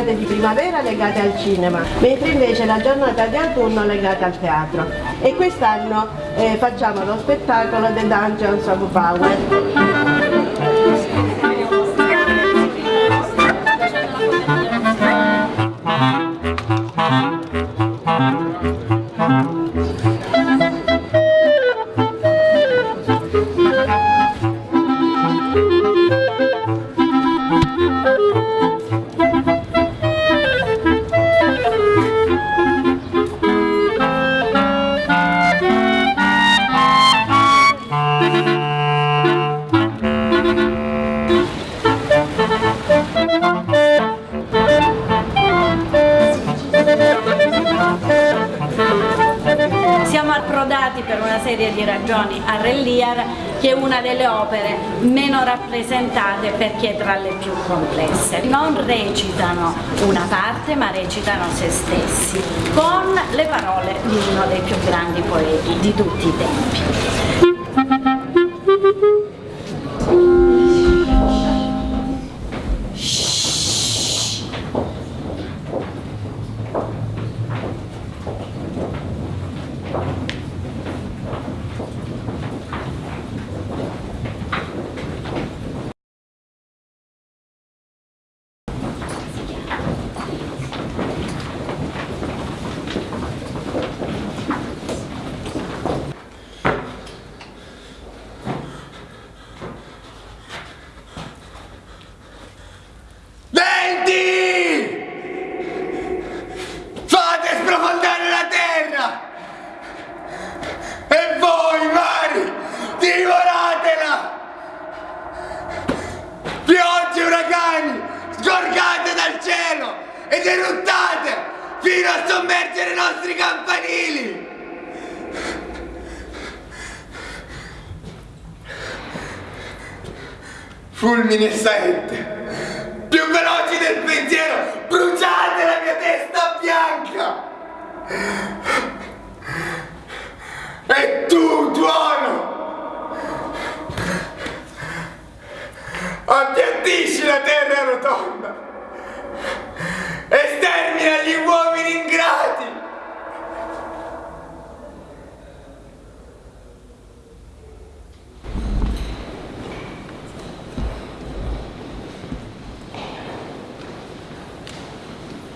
giornate di primavera legate al cinema, mentre invece la giornata di autunno legata al teatro. E quest'anno eh, facciamo lo spettacolo The Dungeons of Power. Serie di ragioni a Relliar che è una delle opere meno rappresentate perché è tra le più complesse. Non recitano una parte ma recitano se stessi con le parole di uno dei più grandi poeti di tutti i tempi. Ed eruttate fino a sommergere i nostri campanili! Fulmine saette, più veloci del pensiero, bruciate la mia testa bianca! E tu, tuono, appiattisci la terra rotonda! Estermina gli uomini ingrati!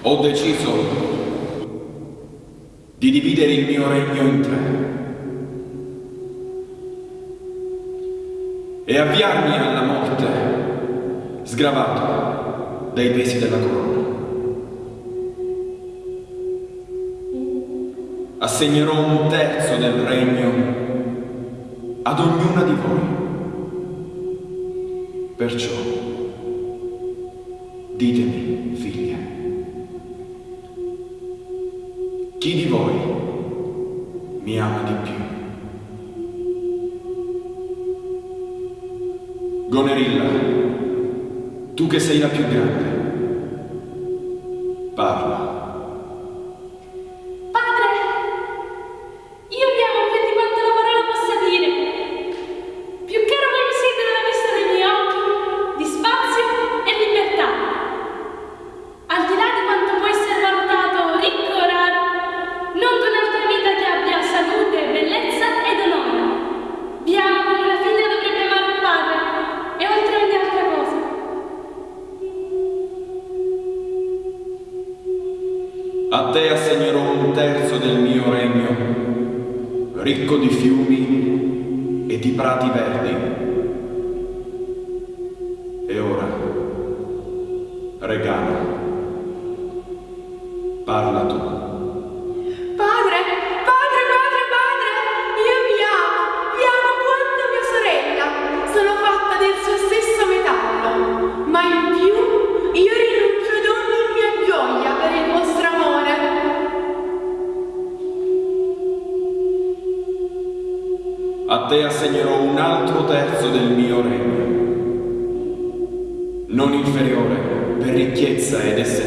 Ho deciso di dividere il mio regno in tre e avviarmi alla morte sgravato dai pesi della corona. Assegnerò un terzo del regno ad ognuna di voi. Perciò, ditemi, figlie, chi di voi mi ama di più? Gonerilla, tu che sei la più grande, regala.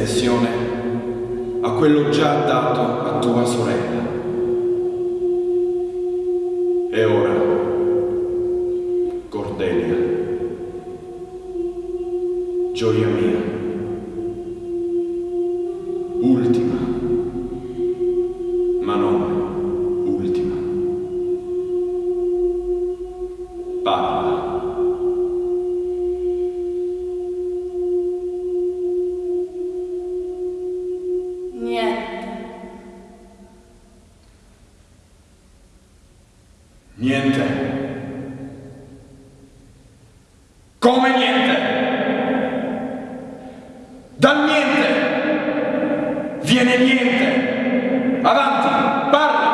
Ed estensione a quello già dato a tua sorella. Niente. Come niente? Dal niente viene niente. Avanti, parla.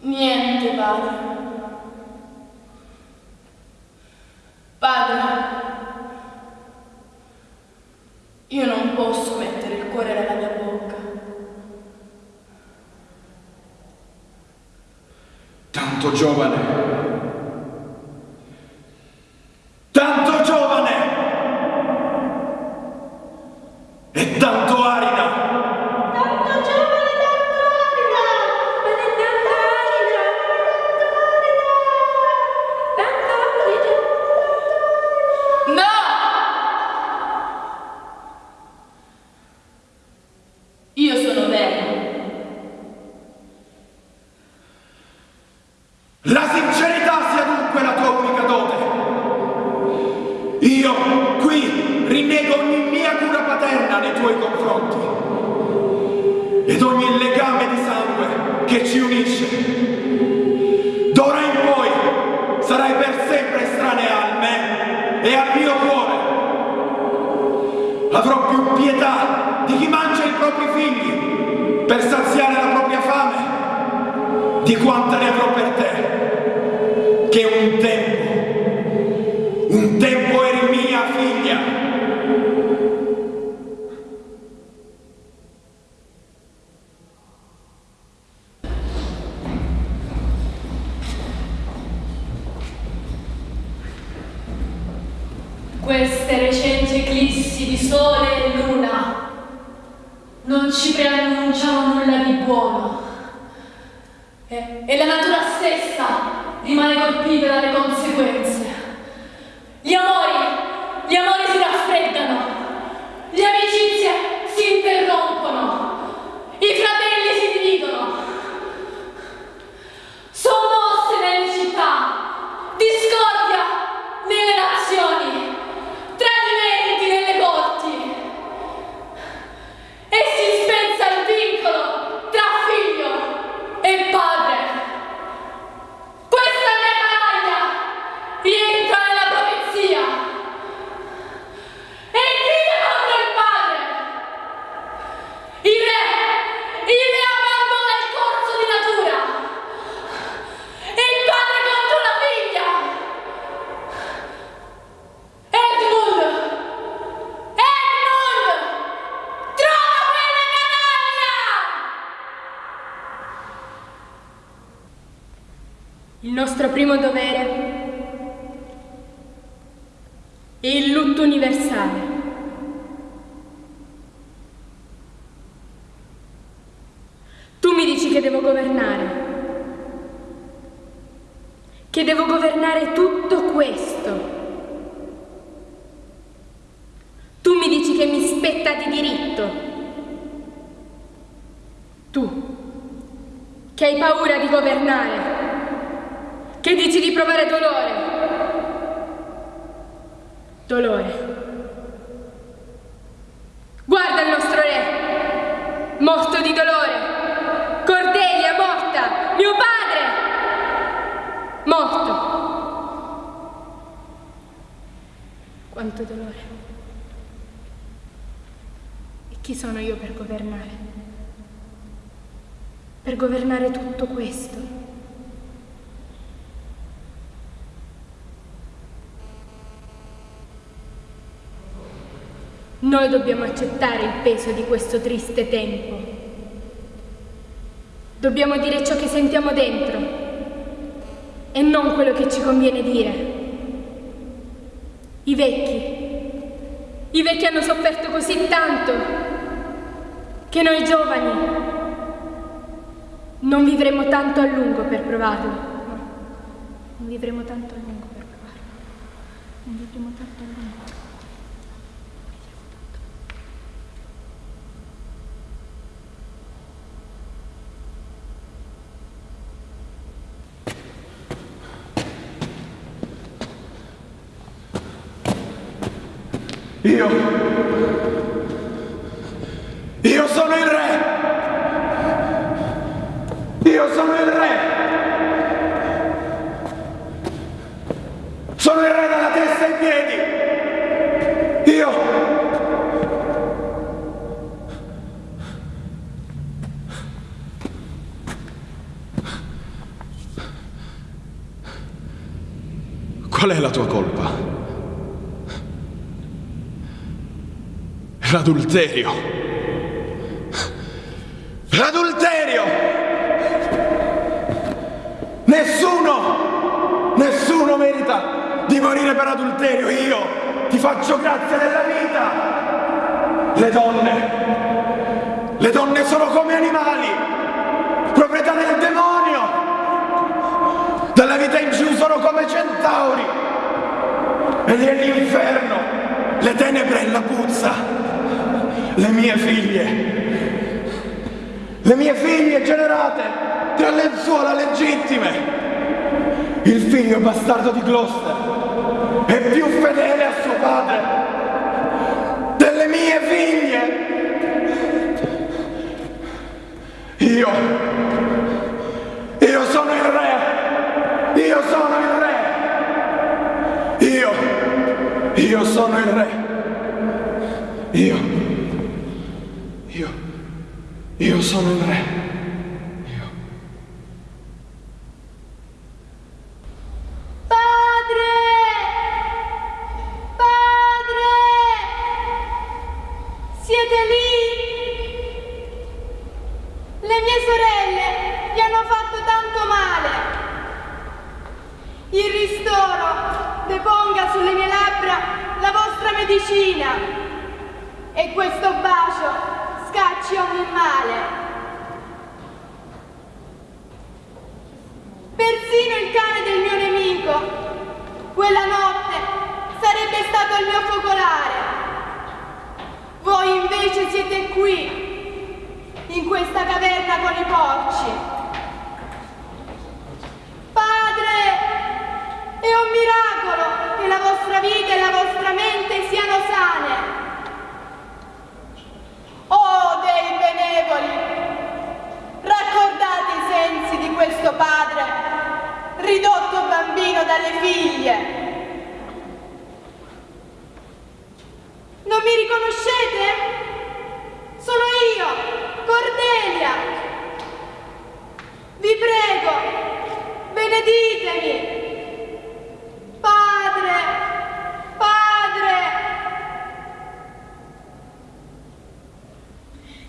Niente, padre. Padre, io non posso mettere il cuore nella mia bocca. Tanto giovane. Tanto giovane. E tanto arida. Tanto giovane, tanto arida! Tanto arida! Tanto arida! No! Io sono vero. La sincerità sia dunque la tua unica dote. Io qui rinnego ogni mia cura paterna nei tuoi confronti ed ogni legame di sangue che ci unisce. D'ora in poi sarai per sempre estranea a me e al mio cuore. Avrò più pietà di chi mangia i propri figli per saziare la propria fame di quanta ne avrò per te, che un tempo, un tempo eri Tu, che hai paura di governare, che dici di provare dolore. Dolore. Guarda il nostro re, morto di dolore. Cordelia morta, mio padre, morto. Quanto dolore. E chi sono io per governare? Per governare tutto questo? Noi dobbiamo accettare il peso di questo triste tempo. Dobbiamo dire ciò che sentiamo dentro e non quello che ci conviene dire. I vecchi, i vecchi hanno sofferto così tanto che noi giovani non vivremo tanto a lungo per provarlo. No. Non vivremo tanto a lungo per provarlo. Non vivremo tanto a lungo. Io... Io sono il re! Io sono il re! Sono il re dalla testa ai piedi! Io... Qual è la tua colpa? L'adulterio. Morire per adulterio. Io ti faccio grazia della vita. Le donne, le donne sono come animali, proprietà del demonio. Dalla vita in giù sono come centauri. E nell'inferno le tenebre e la puzza. Le mie figlie. Le mie figlie generate tra lenzuola legittime. Il figlio bastardo di Gloucester è più fedele a suo padre delle mie figlie. Io, io sono il re, io sono il re, io, io sono il re, io, io, io sono il re. Ogni male. Persino il cane del mio nemico, quella notte, sarebbe stato il mio focolare. Voi invece siete qui, in questa caverna con i porci. Padre, è un miracolo che la vostra vita e la vostra mente siano sane. Oh dei benevoli, raccordate i sensi di questo padre, ridotto bambino dalle figlie. Non mi riconoscete? Sono io, Cordelia. Vi prego, beneditemi. Padre.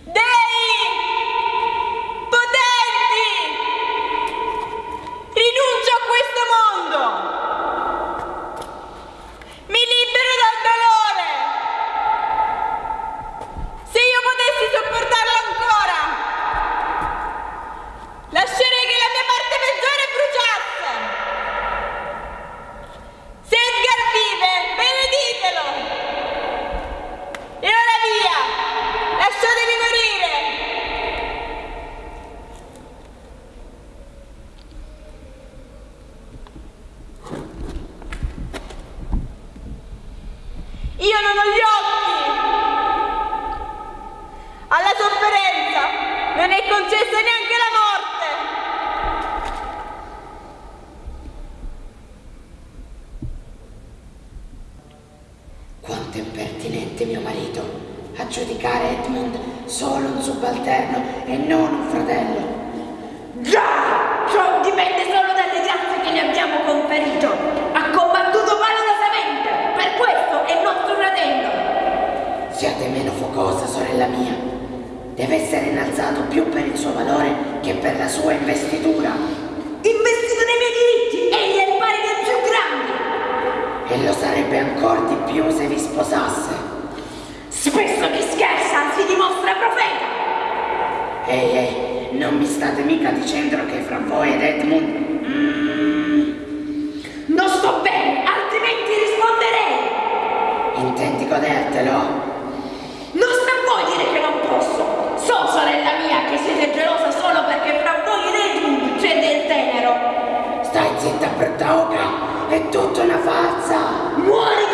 Dei potenti! Rinuncio a questo mondo! Mi libero dal dolore! Se io potessi sopportarlo ancora, lascerei che la mia parte peggiore bruciasse! Se Edgar vive, beneditelo! E ora via! Lasciatemi morire! Io non ho gli occhi! Alla sofferenza non è concessa neanche la morte! Quanto è impertinente mio marito a giudicare Edmund solo un subalterno e non un fratello. Già! Ciò dipende solo dalle grazie che ne abbiamo conferito. Ha combattuto valorosamente, per questo è nostro fratello. Siate meno focosa, sorella mia. Deve essere innalzato più per il suo valore che per la sua investitura. Investito nei miei diritti, egli è il pari dei più grandi. E lo sarebbe ancora di più se vi sposasse. Spesso chi scherza si dimostra profeta. Ehi, ehi, non mi state mica dicendo che fra voi ed Edmund... Mm, Non sto bene, altrimenti risponderei. intendi godertelo? Non sta a voi dire che non posso. So, sorella mia, che siete gelosa solo perché fra voi ed Edmund c'è del tenero. Stai zitta, brutta oca, è tutta una farsa. Muori,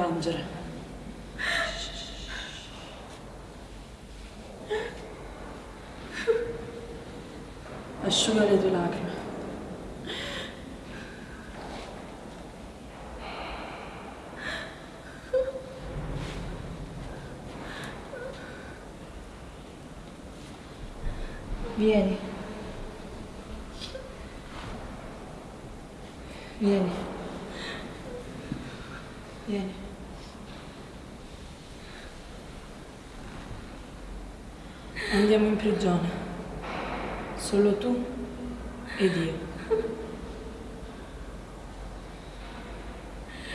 amcırı. Şu öyle Andiamo in prigione. Solo tu ed io.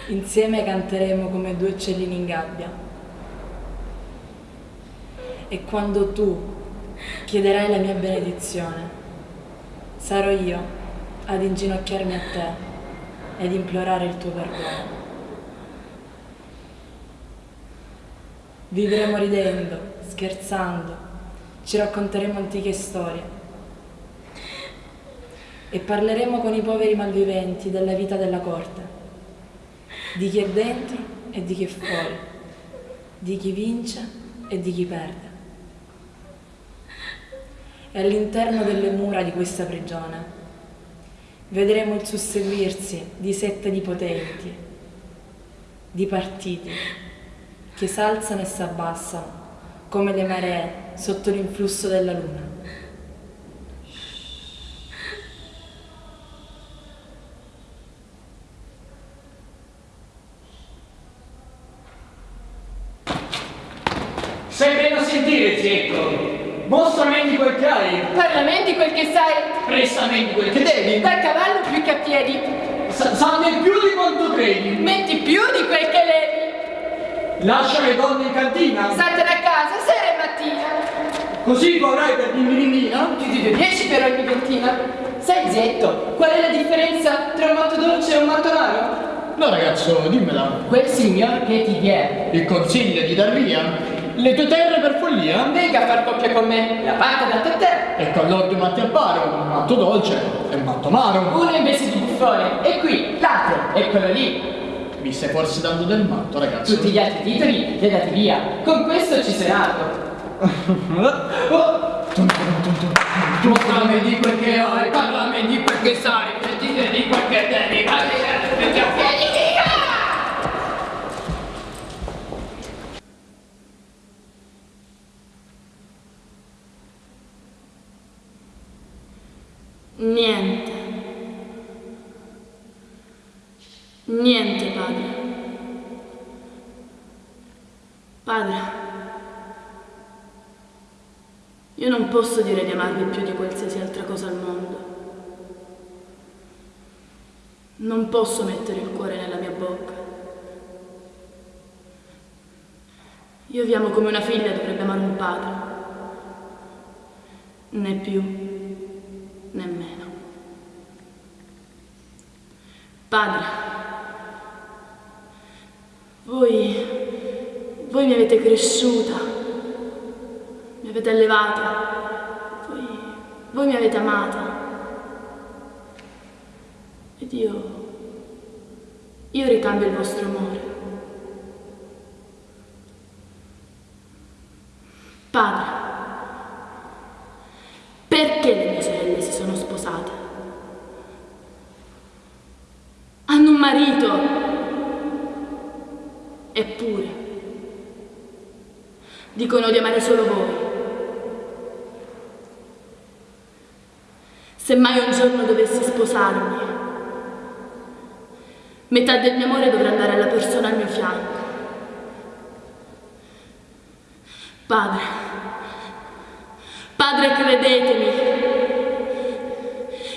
Insieme canteremo come due uccellini in gabbia. E quando tu chiederai la mia benedizione, sarò io ad inginocchiarmi a te ed implorare il tuo perdono. Vivremo ridendo, scherzando, ci racconteremo antiche storie. E parleremo con i poveri malviventi della vita della corte, di chi è dentro e di chi è fuori, di chi vince e di chi perde. E all'interno delle mura di questa prigione vedremo il susseguirsi di sette di potenti, di partiti che s'alzano e s'abbassano come le maree sotto l'influsso della luna. Sei bene a sentire, Zietto. Mostrami quel che hai. Parlamenti quel che sai, Prestami quel che devi. dal cavallo più che a piedi, Sa- sanno più di quanto credi. metti più di quel che levi, Lascia le donne in cantina. statene a casa mattina, Così tu avrai per l'indirimina. più di due dieci per ogni ventina. Sai Zetto, qual è la differenza tra un matto dolce e un matto amaro? No ragazzo, dimmela. Quel signor che ti viene, Il consiglio di dar via le tue terre per follia. venga a far coppia con me, la parte da te a. E con l'ordio matti apparo, un matto dolce e un matto amaro. Uno invece di buffone, e qui, l'altro, e quello lì. Mi stai forse dando del matto, ragazzo. Tutti gli altri titoli li hai dati via. Con questo ci sei nato. Mostrami di quel che hai, parlami di quel che sai, e ti di quel che devi, Niente. Niente, padre. Padre, io non posso dire di amarvi più di qualsiasi altra cosa al mondo. Non posso mettere il cuore nella mia bocca. Io vi amo come una figlia dovrebbe amare un padre. Né più nemmeno. Padre, voi, voi mi avete cresciuta, mi avete allevata, voi, voi mi avete amata. Ed io, io ricambio il vostro amore. Padre, perché le mie sorelle si sono sposate? Hanno un marito. Eppure, dicono di amare solo voi. Se mai un giorno dovessi sposarmi, metà del mio amore dovrà andare alla persona al mio fianco. Padre, padre credetemi,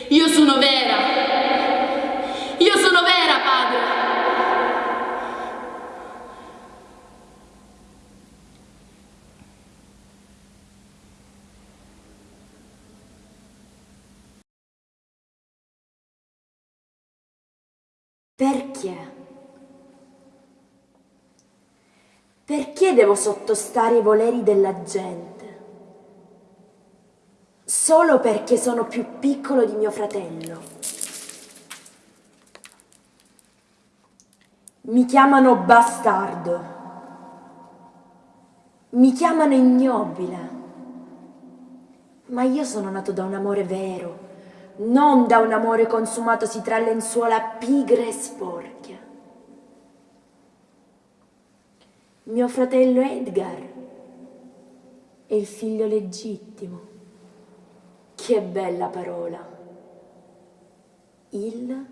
io sono vera, io sono vera padre. Perché? Perché devo sottostare ai voleri della gente? Solo perché sono più piccolo di mio fratello. Mi chiamano bastardo. Mi chiamano ignobile. Ma io sono nato da un amore vero, non da un amore consumatosi tra lenzuola pigre e sporche. Mio fratello Edgar è il figlio legittimo. Che bella parola. Il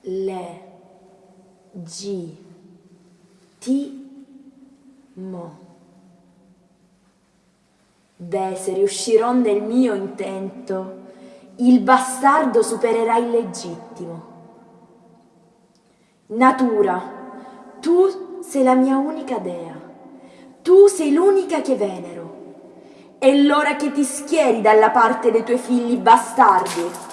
le G T mo. Beh, se riuscirò nel mio intento, il bastardo supererà il legittimo. Natura, tu sei la mia unica dea, tu sei l'unica che venero. È l'ora che ti schieri dalla parte dei tuoi figli bastardi.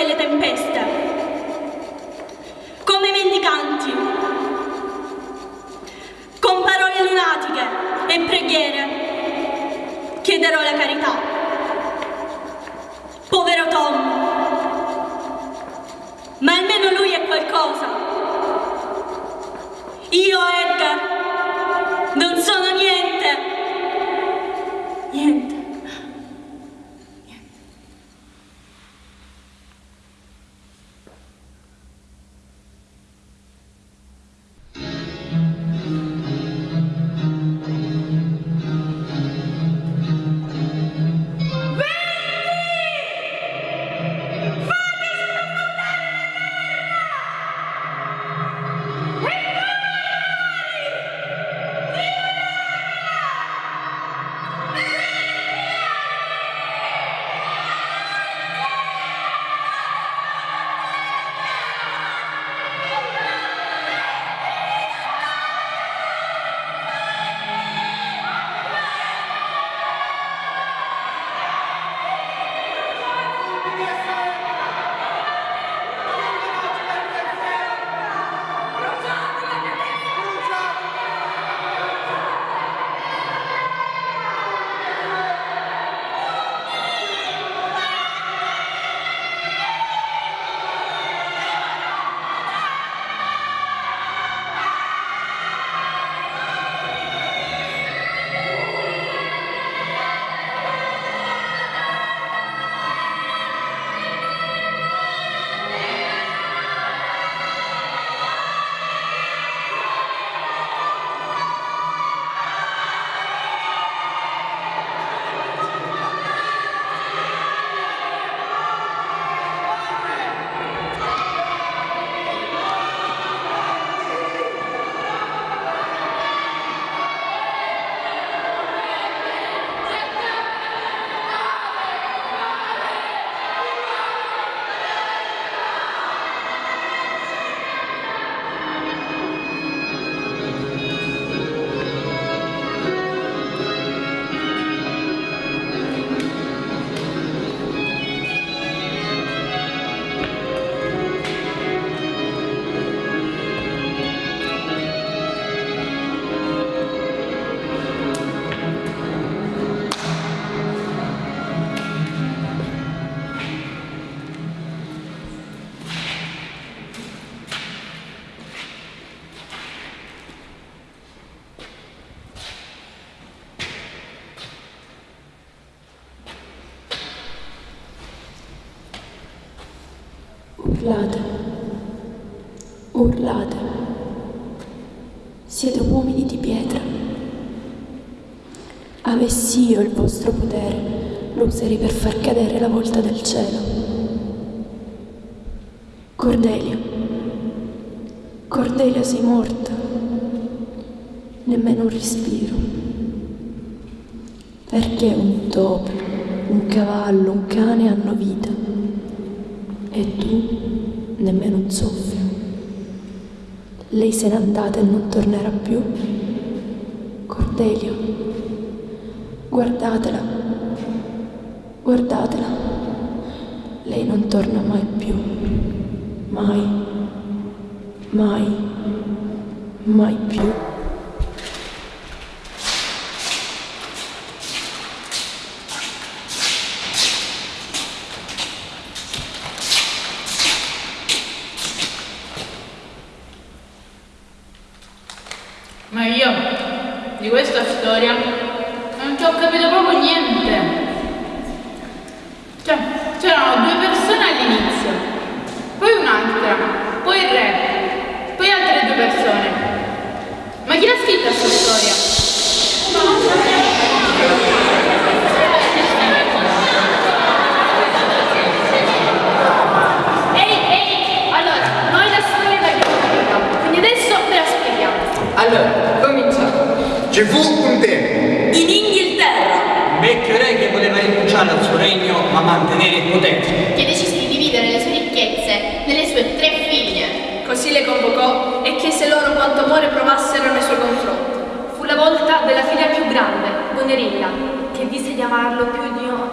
Affronterò i venti e le tempeste come mendicanti con parole lunatiche e preghiere chiederò la carità Povero Tom! Ma almeno lui è qualcosa. Io, Edgar, Urlate, urlate. Siete uomini di pietra. Avessi io il vostro potere, lo userei per far cadere la volta del cielo. Cordelia, Cordelia sei morta, nemmeno un respiro. Perché un topo, un cavallo, un cane hanno vita e tu nemmeno un soffio. Lei se n'è andata e non tornerà più. Cordelia, guardatela, guardatela. Lei non torna mai più. Mai, mai, mai più. Ma io di questa storia non ci ho capito proprio niente. Cioè, c'erano due persone all'inizio, poi un'altra, poi il re, poi altre due persone. Ma chi l'ha scritta questa storia? Ehi, ehi, allora, noi la storia l'abbiamo capita, quindi adesso ve la spieghiamo. Allora, cominciamo. Ci fu un tempo. In Inghilterra. Un vecchio re che voleva rinunciare al suo regno ma potere. che decise di dividere le sue ricchezze nelle sue tre figlie. Così le convocò e chiese loro quanto amore provassero nei suoi confronti. Fu la volta della figlia più grande, Gonerilla, che disse di amarlo più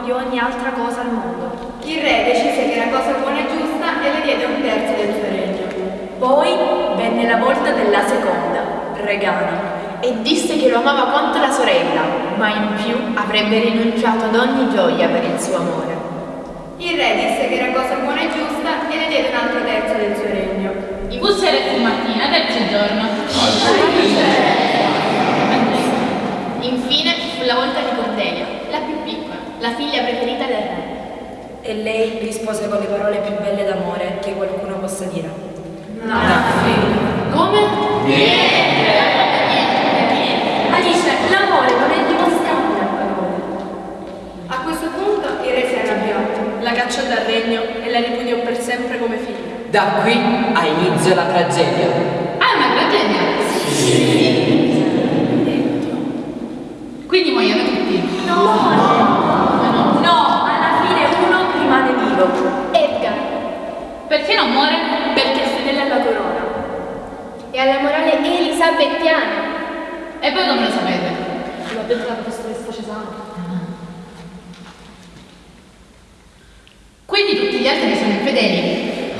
di ogni altra cosa al mondo. Il re decise che era cosa buona e giusta e le diede un terzo del suo regno. Poi venne la volta della seconda, Regana, E disse che lo amava quanto la sorella, ma in più avrebbe rinunciato ad ogni gioia per il suo amore. Re disse che era cosa buona e giusta e le diede un altro terzo del suo regno. I bussere fu mattina, terzo giorno. Infine fu la volta di Cordelia, la più piccola, la figlia preferita del re. e lei rispose con le parole più belle d'amore che qualcuno possa dire. Come? Alice, l'amore non è dimostrabile a parole. A questo punto il re si arrabbiò. La cacciò dal regno e la ripudiò per sempre come figlia. Da qui ha inizio la tragedia. Ah, una tragedia? Quindi muoiono tutti? No, alla fine uno rimane vivo. Edgar, Perché non muore? perché è fedele alla corona. E alla morale elisabettiana. E poi come lo sapete? L'ha detto la professoressa Cesana. Quindi tutti gli altri sono infedeli.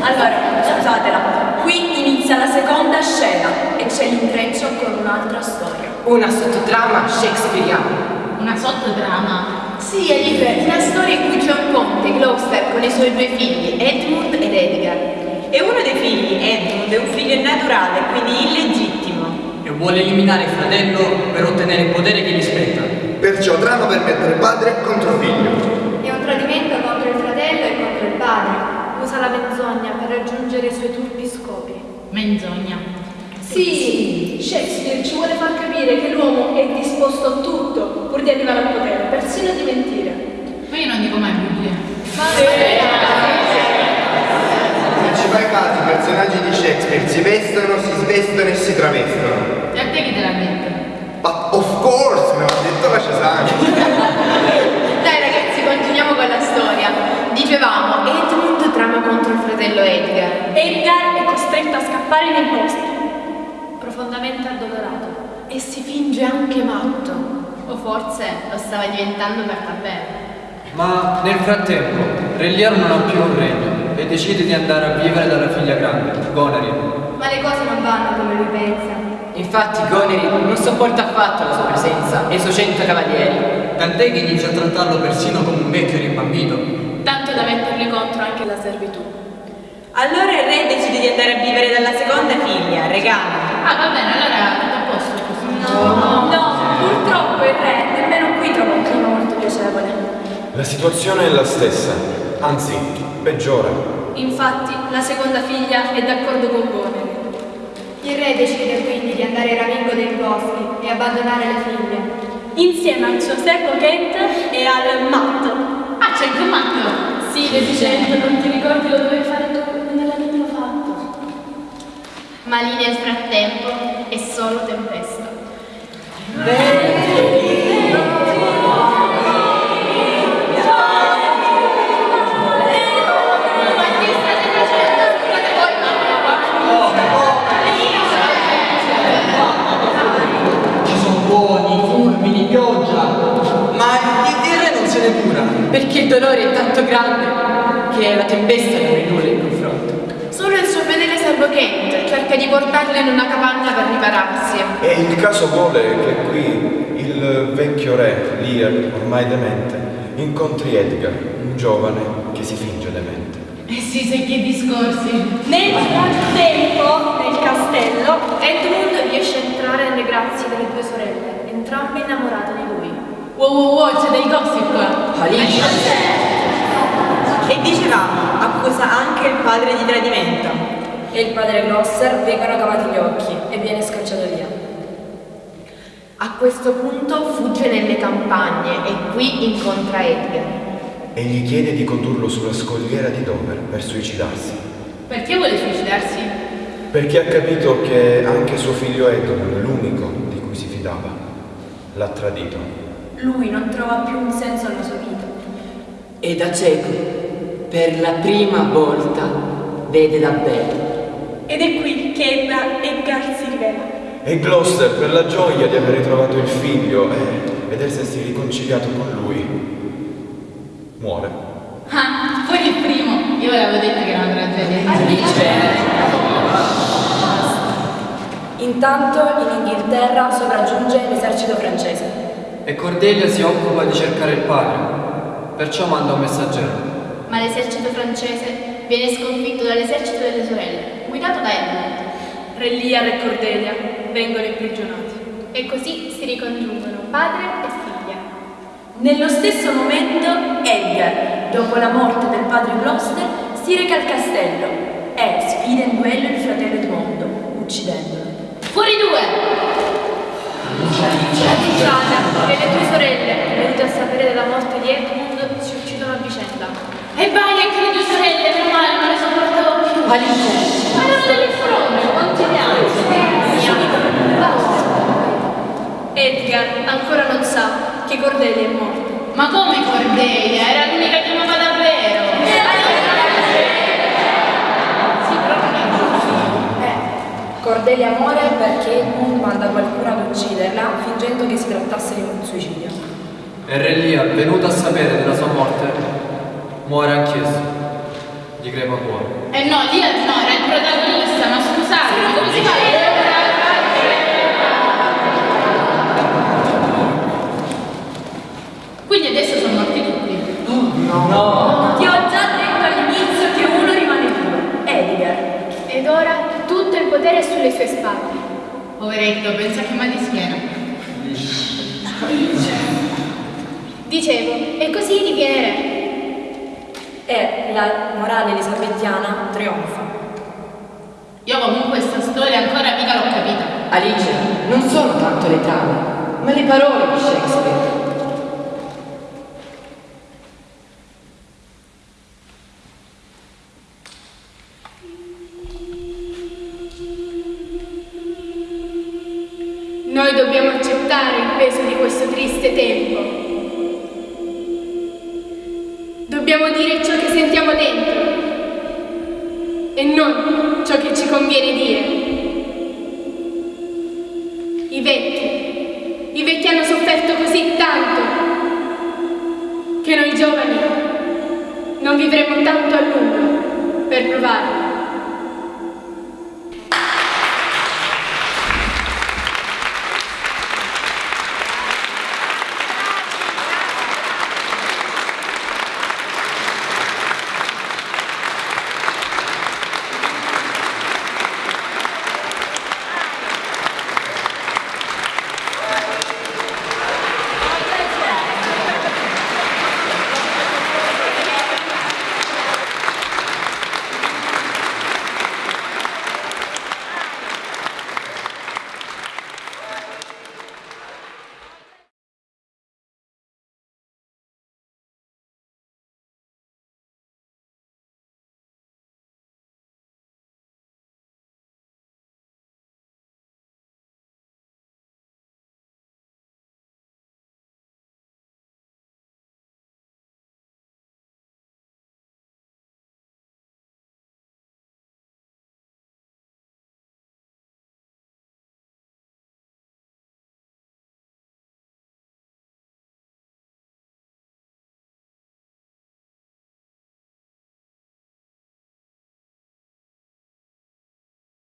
Allora, scusatela, qui inizia la seconda scena e c'è l'intreccio con un'altra storia. Una sottotrama shakespeariana. Una sottotrama. Sì, Alice, una storia in cui c'è un conte, Gloucester, con i suoi due figli, Edmund ed Edgar. E uno dei figli, Edmund, è un figlio naturale, quindi illegittimo. E vuole eliminare il fratello per ottenere il potere che gli spetta. Perciò trama per mettere padre contro figlio. È un tradimento contro il fratello e contro il padre. Usa la menzogna per raggiungere i suoi turpi scopi. Menzogna. Sì, Shakespeare ci vuole far capire che l'uomo è disposto a tutto pur di arrivare al potere, persino di mentire. Ma io non dico mai bugie. Se ci fai caso, i personaggi di Shakespeare si vestono, si svestono e si travestono. E a te chi te l'ha detto? But of course, me l'ha detto la Cesana. Dai ragazzi, continuiamo con la storia. Dicevamo, Edmund trama contro il fratello Edgar. Edgar è costretto a scappare nei boschi, profondamente addolorato. E si finge anche matto. O forse lo stava diventando per davvero. Ma nel frattempo, Re Lear non ha più un regno e decide di andare a vivere dalla figlia grande, Goneril. Ma le cose non vanno come lui pensa. Infatti Goneril non sopporta affatto la sua presenza e i suoi cento cavalieri. Tant'è che inizia a trattarlo persino come un vecchio rimbambito. Tanto da mettergli contro anche la servitù. Allora il re decide di andare a vivere dalla seconda figlia, Regana. Ah, va bene, allora tutto a posto. No, no, purtroppo il re nemmeno qui trova un clima molto piacevole. La situazione è la stessa, anzi, peggiora. Infatti, la seconda figlia è d'accordo con Goneril. Il re decide quindi di andare ramingo dei boschi e abbandonare le figlie. Insieme al Giuseppe Kent e al Matto. Ah, c'è anche un matto! Sì, deficiente, non ti ricordi lo dovevi fare tu. Ma lì nel frattempo è solo tempesta. Ci sono buoni, fulmini, pioggia. Ma il dire non se ne cura. Perché il dolore è tanto grande che la tempesta non è nulla in confronto. Solo il suo fedele servo Kent cerca di portarlo in una capanna per ripararsi. E il caso vuole che qui il vecchio re, Lear, ormai demente, incontri Edgar, un giovane che si finge demente. Eh sì, sai che discorsi. Nel frattempo, nel castello, Edmund riesce a entrare nelle grazie delle due sorelle, entrambe innamorate di lui. Wow wow wow, c'è del gossip qua. Alice. E dicevamo, accusa anche il padre di tradimento. E il padre Glosser vengono cavati gli occhi e viene scacciato via. A questo punto fugge nelle campagne e qui incontra Edgar. E gli chiede di condurlo sulla scogliera di Dover per suicidarsi. Perché vuole suicidarsi? Perché ha capito che anche suo figlio Edmund, l'unico di cui si fidava, l'ha tradito. Lui non trova più un senso alla sua vita. E da cieco, per la prima volta, vede davvero. Ed è qui che Edna- Edgar si rivela. E Gloucester, per la gioia di aver ritrovato il figlio e vedersi riconciliato con lui, muore. Ah, poi il primo. Io ve l'avevo detto che era una tragedia. Intanto in Inghilterra sopraggiunge l'esercito francese. E Cordelia si occupa di cercare il padre, perciò manda un messaggero. Ma l'esercito francese viene sconfitto dall'esercito delle sorelle, guidato da Edmund. Re Lear e Cordelia vengono imprigionati. E così si ricongiungono padre e figlia. Nello stesso momento Edgar, dopo la morte del padre Gloucester, si reca al castello e sfida in duello il fratello Edmondo, uccidendolo. Fuori due! La Luciana e le due sorelle, venute a sapere della morte di Edmund, si uccidono a vicenda. E vai anche le due sorelle, meno male, non le sopportavo Alice. Ma erano delle fronde, continuiamo. Edgar ancora non sa che Cordelia è morta. Ma come Cordelia? Era l'unica che amava davvero. Sì, giusto. Cordelia muore perché Edmund manda qualcuno ad ucciderla fingendo che si trattasse di un suicidio. E Re Lear, venuto a sapere della sua morte, muore anch'esso. Di crepa cuore. Eh no, Lia no, era il protagonista, ma scusate, ma come si fa? Quindi adesso sono morti tutti. No. Ti ho già detto all'inizio che uno rimane vivo, Edgar. Ed ora tutto il potere è sulle sue spalle. Poveretto, pensa che mal di schiena. Dicevo, e così diviene re. La morale elisabettiana trionfa. Io comunque questa storia ancora mica l'ho capita. Alice, non sono tanto le trame, ma le parole di Shakespeare.